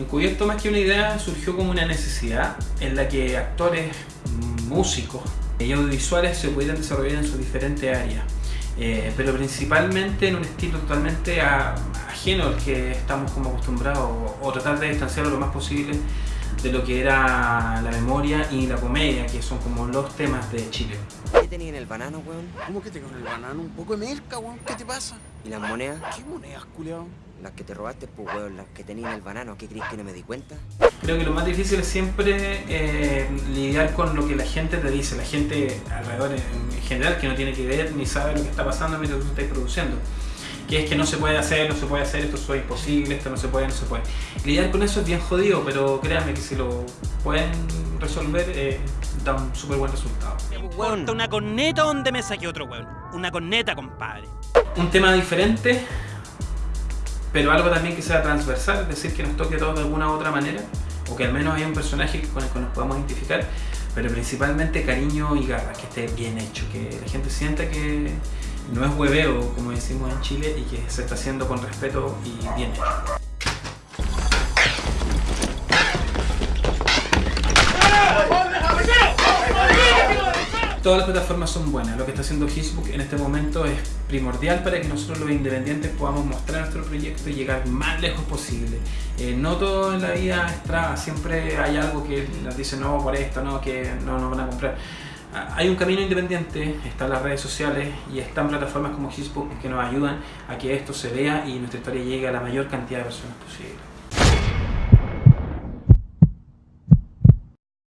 Encubierto más que una idea surgió como una necesidad en la que actores, músicos y audiovisuales se pudieran desarrollar en sus diferentes áreas. Eh, pero principalmente en un estilo totalmente ajeno al que estamos como acostumbrados o, tratar de distanciarlo lo más posible de lo que era la memoria y la comedia, que son como los temas de Chile. ¿Qué tenía en el banano, weón? ¿Cómo que tengo en el banano? Un poco de melca, weón. ¿Qué te pasa? ¿Y las monedas? ¿Qué monedas, culiao? Las que te robaste, pues, weón, las que tenía en el banano. ¿Qué crees que no me di cuenta? Creo que lo más difícil es siempre eh, lidiar con lo que la gente te dice, la gente alrededor en general que no tiene que ver ni sabe lo que está pasando mientras tú estás produciendo. Que es que no se puede hacer, no se puede hacer, esto es imposible, esto no se puede, no se puede. Lidiar con eso es bien jodido, pero créanme que si lo pueden resolver, eh, da un súper buen resultado. Weón, una corneta donde me saqué otro weón. Una corneta, compadre. Un tema diferente, pero algo también que sea transversal, es decir, que nos toque a todos de alguna u otra manera, o que al menos haya un personaje con el que nos podamos identificar, pero principalmente cariño y garra, que esté bien hecho, que la gente sienta que no es hueveo, como decimos en Chile, y que se está haciendo con respeto y bien hecho. Todas las plataformas son buenas, lo que está haciendo Facebook en este momento es primordial para que nosotros los independientes podamos mostrar nuestro proyecto y llegar más lejos posible. Eh, no todo en la vida es siempre hay algo que nos dice no por esto, no, que no nos van a comprar. Ah, hay un camino independiente, están las redes sociales y están plataformas como Facebook que nos ayudan a que esto se vea y nuestra historia llegue a la mayor cantidad de personas posible.